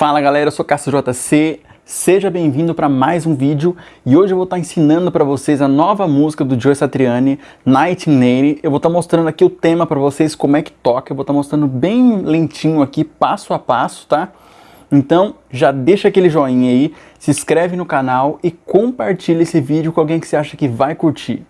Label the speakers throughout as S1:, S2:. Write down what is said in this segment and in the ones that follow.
S1: Fala galera, eu sou Cássio JC, seja bem-vindo para mais um vídeo e hoje eu vou estar ensinando para vocês a nova música do Joe Satriani, 1980. Eu vou estar mostrando aqui o tema para vocês, como é que toca, eu vou estar mostrando bem lentinho aqui, passo a passo, tá? Então já deixa aquele joinha aí, se inscreve no canal e compartilha esse vídeo com alguém que você acha que vai curtir.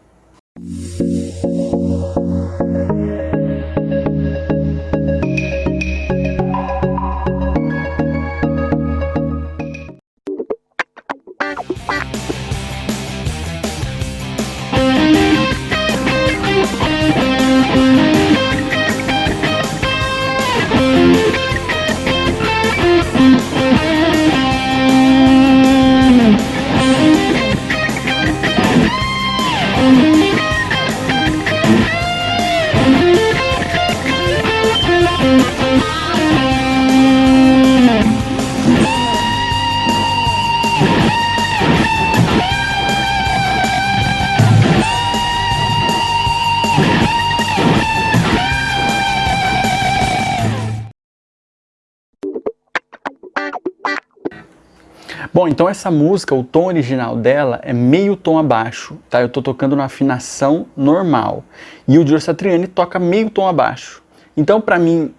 S1: Bom, então essa música, o tom original dela é meio tom abaixo, tá? Eu tô tocando na afinação normal. E o Giorgio Satriani toca meio tom abaixo. Então, para mim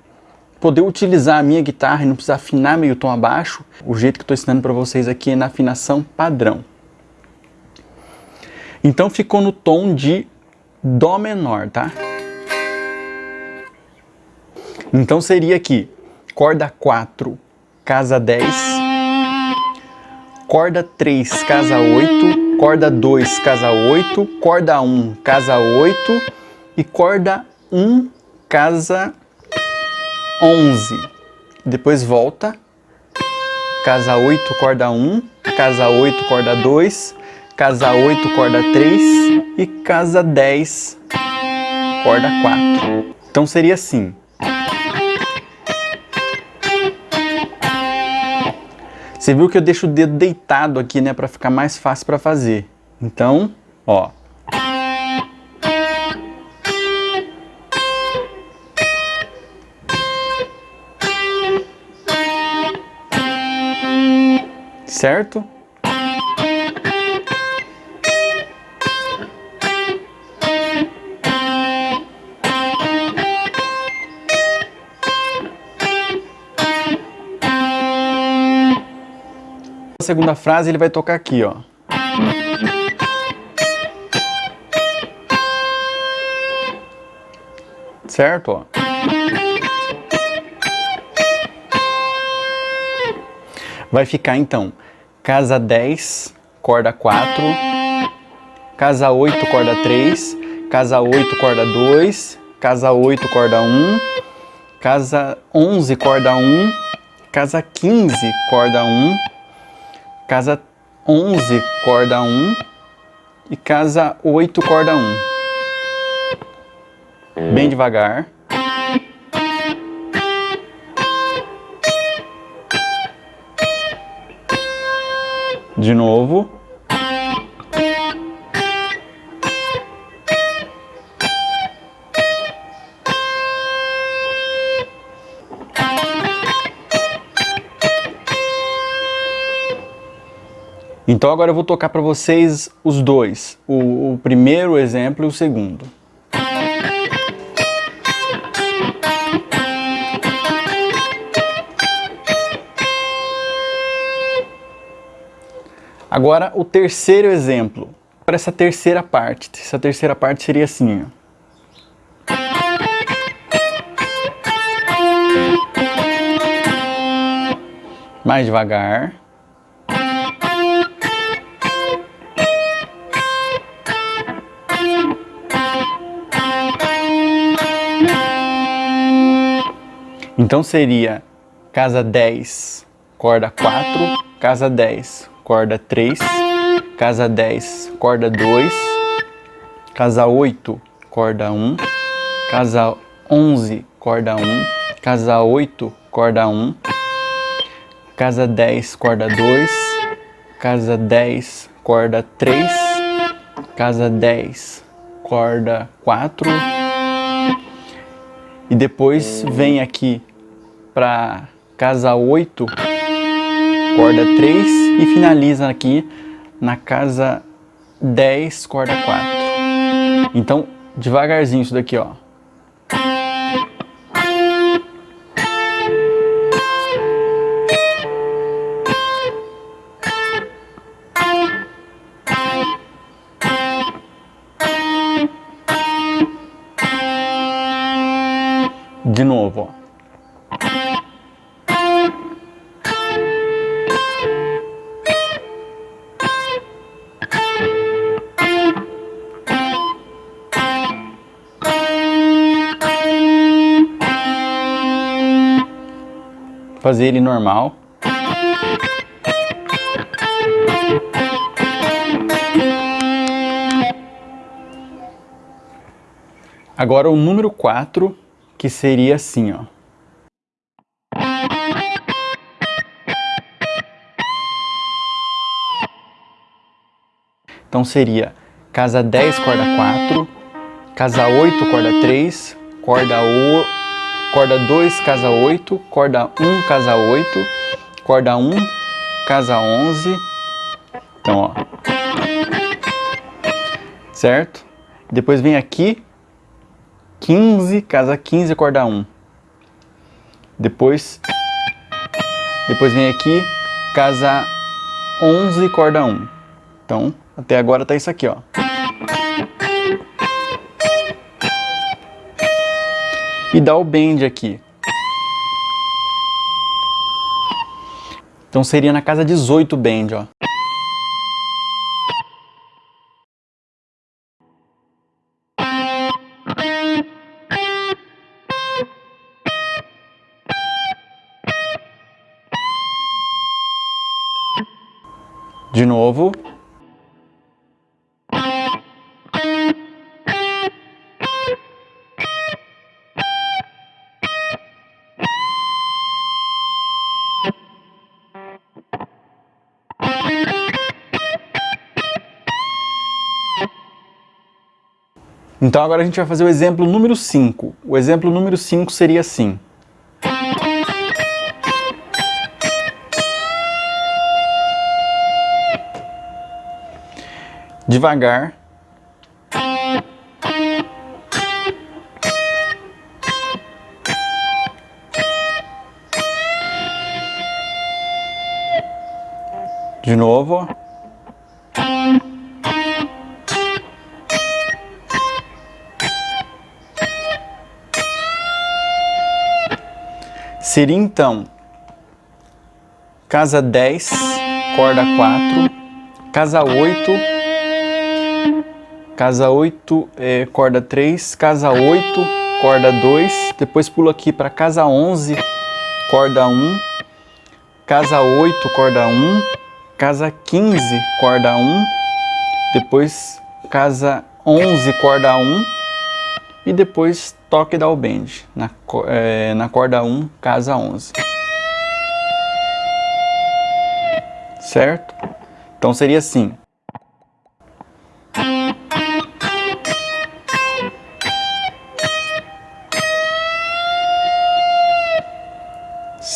S1: poder utilizar a minha guitarra e não precisar afinar meio tom abaixo, o jeito que eu tô ensinando para vocês aqui é na afinação padrão. Então ficou no tom de Dó menor, tá? Então seria aqui, corda 4, casa 10, corda 3, casa 8, corda 2, casa 8, corda 1, casa 8 e corda 1, casa 11. Depois volta, casa 8, corda 1, casa 8, corda 2, casa 8, corda 3 e casa 10, corda 4. Então seria assim. Você viu que eu deixo o dedo deitado aqui, né, para ficar mais fácil para fazer. Então, ó. Certo? A segunda frase ele vai tocar aqui, ó. Certo? Vai ficar então casa 10, corda 4, casa 8, corda 3, casa 8, corda 2, casa 8, corda 1, casa 11, corda 1, casa 15, corda 1, casa 11, corda 1 e casa 8, corda 1. Bem devagar. De novo. Então agora eu vou tocar para vocês os dois, o, o primeiro exemplo e o segundo. Agora o terceiro exemplo, para essa terceira parte. Essa terceira parte seria assim, ó. Mais devagar. Então seria casa 10, corda 4, casa 10, corda 3, casa 10, corda 2, casa 8, corda 1, casa 11, corda 1, casa 8, corda 1, casa 10, corda 2, casa 10, corda 3, casa 10, corda 4, e depois vem aqui para casa 8, corda 3 e finaliza aqui na casa 10, corda 4. Então, devagarzinho isso daqui, ó. Fazer ele normal. Agora o número 4 que seria assim, ó. Então seria casa 10, corda 4, casa 8, corda 3, corda, o, corda 2, casa 8, corda 1, casa 8, corda 1, casa 11. Então, ó. Certo? Depois vem aqui 15, casa 15, corda 1. Depois, depois vem aqui, casa 11, corda 1. Então, até agora tá isso aqui, ó. E dá o bend aqui. Então seria na casa 18 bend, ó. De novo. Então agora a gente vai fazer o exemplo número 5. O exemplo número 5 seria assim. devagar. De novo. Seria então casa 10, corda 4, casa 8, casa 8, é, corda 3, casa 8, corda 2, depois pulo aqui para casa 11, corda 1, casa 8, corda 1, casa 15, corda 1, depois casa 11, corda 1 e depois toque da bend na, é, na corda 1, casa 11. Certo? Então seria assim.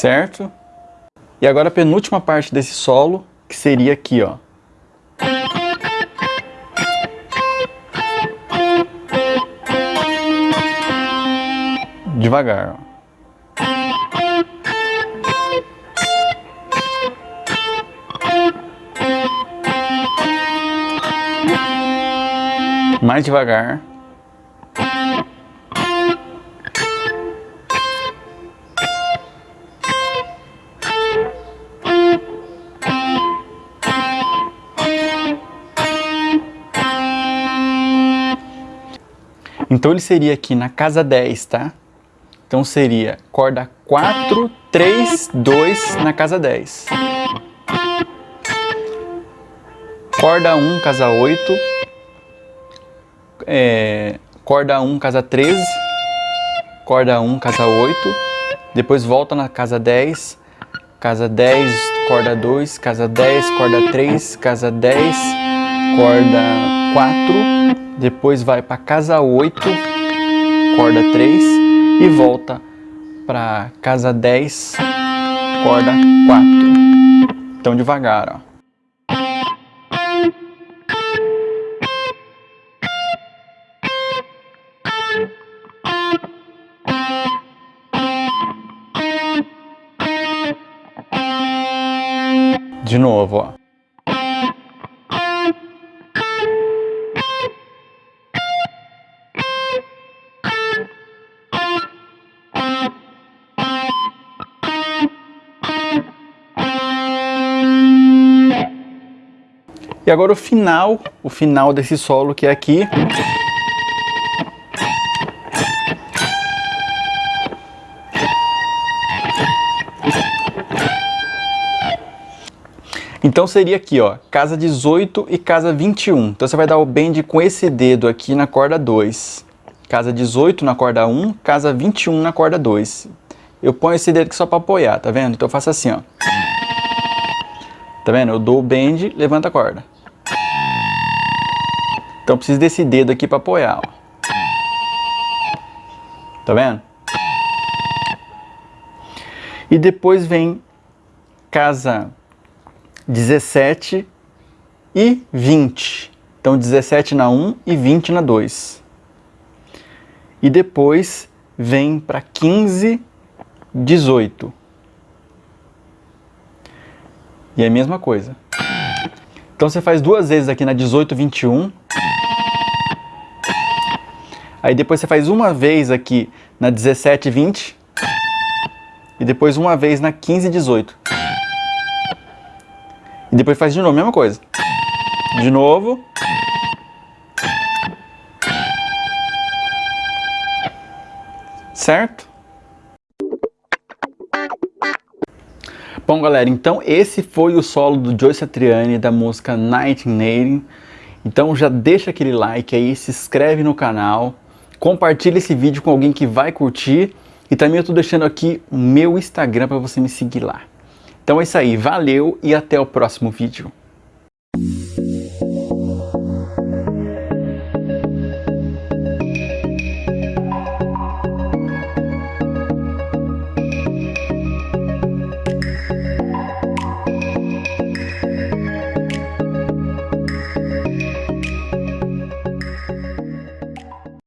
S1: certo? E agora a penúltima parte desse solo, que seria aqui, ó. Devagar. Mais devagar. Então ele seria aqui na casa 10, tá? Então seria corda 4, 3, 2 na casa 10. Corda 1, casa 8. É, corda 1, casa 13. Corda 1, casa 8. Depois volta na casa 10. Casa 10, corda 2. Casa 10, corda 3. Casa 10, corda 4 depois vai para casa 8, corda 3 e volta para casa 10, corda 4. Então devagar, ó. De novo, ó. E agora o final, o final desse solo que é aqui. Então seria aqui, ó, casa 18 e casa 21. Então você vai dar o bend com esse dedo aqui na corda 2. Casa 18 na corda 1, casa 21 na corda 2. Eu ponho esse dedo aqui só para apoiar, tá vendo? Então eu faço assim, ó. Tá vendo? Eu dou o bend, levanta a corda. Então preciso desse dedo aqui para apoiar, ó. Tá vendo? E depois vem casa 17 e 20. Então 17 na 1 e 20 na 2. E depois vem para 15, 18. E é a mesma coisa. Então você faz duas vezes aqui na 18, 21 Aí depois você faz uma vez aqui na 17 20 e depois uma vez na 15 18. E depois faz de novo, a mesma coisa. De novo. Certo? Bom, galera, então esse foi o solo do Joe Satriani da música Nightingale. Então já deixa aquele like aí, se inscreve no canal compartilhe esse vídeo com alguém que vai curtir e também eu estou deixando aqui o meu Instagram para você me seguir lá. Então é isso aí, valeu e até o próximo vídeo.